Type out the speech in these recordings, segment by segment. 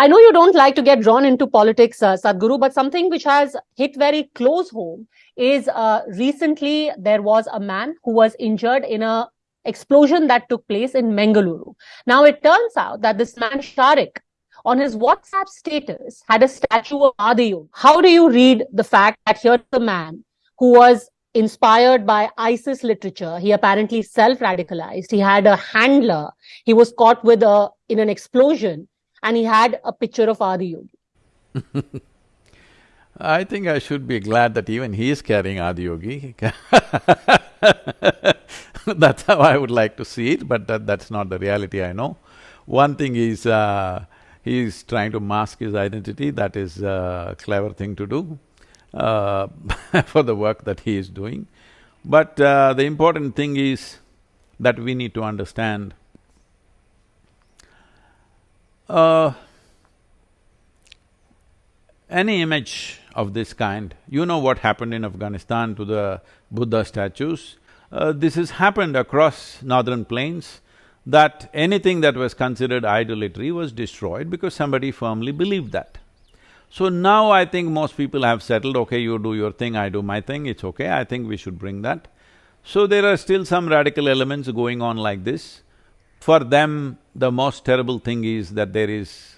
I know you don't like to get drawn into politics, uh, Sadhguru, but something which has hit very close home is uh, recently there was a man who was injured in a explosion that took place in Mangaluru. Now it turns out that this man Sharik on his WhatsApp status had a statue of Adiyogi. How do you read the fact that here's a man who was inspired by ISIS literature. He apparently self-radicalized. He had a handler. He was caught with a in an explosion and he had a picture of Adi Yogi. I think I should be glad that even he is carrying Adi Yogi. that's how I would like to see it, but that, that's not the reality I know. One thing is, uh, is trying to mask his identity, that is a clever thing to do uh, for the work that he is doing. But uh, the important thing is that we need to understand uh, any image of this kind, you know what happened in Afghanistan to the Buddha statues. Uh, this has happened across northern plains, that anything that was considered idolatry was destroyed because somebody firmly believed that. So now I think most people have settled, okay, you do your thing, I do my thing, it's okay, I think we should bring that. So there are still some radical elements going on like this. For them, the most terrible thing is that there is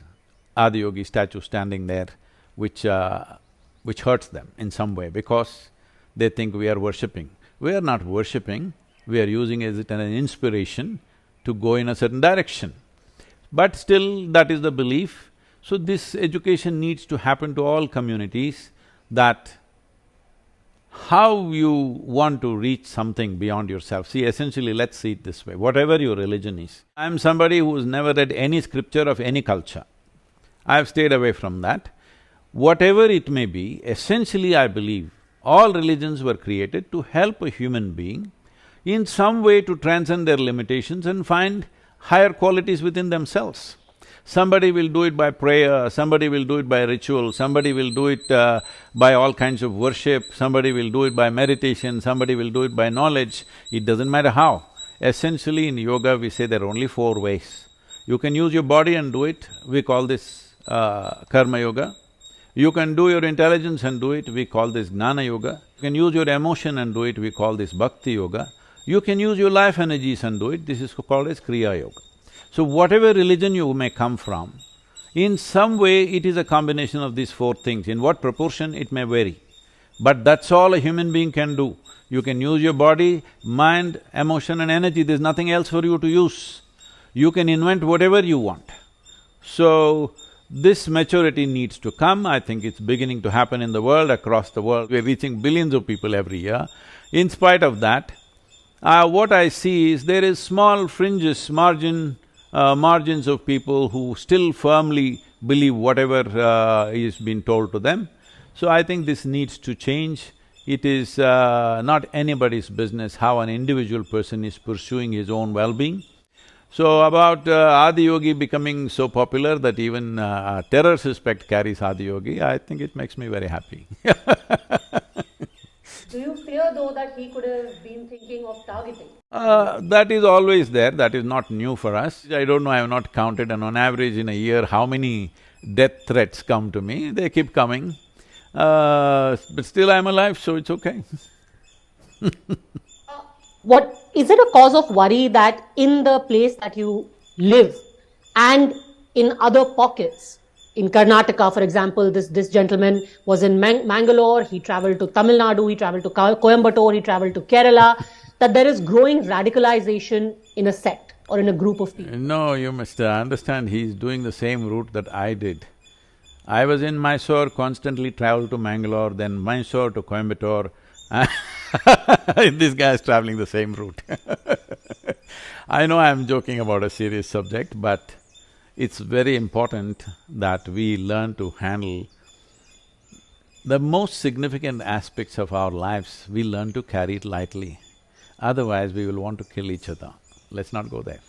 Adiyogi statue standing there, which… Uh, which hurts them in some way because they think we are worshipping. We are not worshipping, we are using it as an inspiration to go in a certain direction. But still, that is the belief. So this education needs to happen to all communities that how you want to reach something beyond yourself. See, essentially, let's see it this way, whatever your religion is. I'm somebody who's never read any scripture of any culture. I've stayed away from that. Whatever it may be, essentially I believe all religions were created to help a human being in some way to transcend their limitations and find higher qualities within themselves. Somebody will do it by prayer, somebody will do it by ritual, somebody will do it uh, by all kinds of worship, somebody will do it by meditation, somebody will do it by knowledge, it doesn't matter how. Essentially in yoga we say there are only four ways. You can use your body and do it, we call this uh, karma yoga. You can do your intelligence and do it, we call this jnana yoga. You can use your emotion and do it, we call this bhakti yoga. You can use your life energies and do it, this is called as kriya yoga. So whatever religion you may come from, in some way it is a combination of these four things. In what proportion, it may vary. But that's all a human being can do. You can use your body, mind, emotion and energy, there's nothing else for you to use. You can invent whatever you want. So, this maturity needs to come, I think it's beginning to happen in the world, across the world. We're reaching billions of people every year. In spite of that, uh, what I see is there is small fringes, margin uh, margins of people who still firmly believe whatever uh, is being told to them. So I think this needs to change. It is uh, not anybody's business how an individual person is pursuing his own well-being. So about uh, Adiyogi becoming so popular that even uh, terror suspect carries Adiyogi, I think it makes me very happy Do you fear though that he could have been thinking of targeting? Uh, that is always there, that is not new for us. I don't know, I have not counted and on average in a year how many death threats come to me, they keep coming. Uh, but still I'm alive, so it's okay uh, What… is it a cause of worry that in the place that you live and in other pockets, in Karnataka, for example, this, this gentleman was in Mang Mangalore, he traveled to Tamil Nadu, he traveled to Coimbatore, he traveled to Kerala, that there is growing radicalization in a sect or in a group of people. No, you must understand, he's doing the same route that I did. I was in Mysore, constantly traveled to Mangalore, then Mysore to Coimbatore. This guy is traveling the same route. I know I'm joking about a serious subject, but it's very important that we learn to handle the most significant aspects of our lives, we learn to carry it lightly. Otherwise, we will want to kill each other. Let's not go there.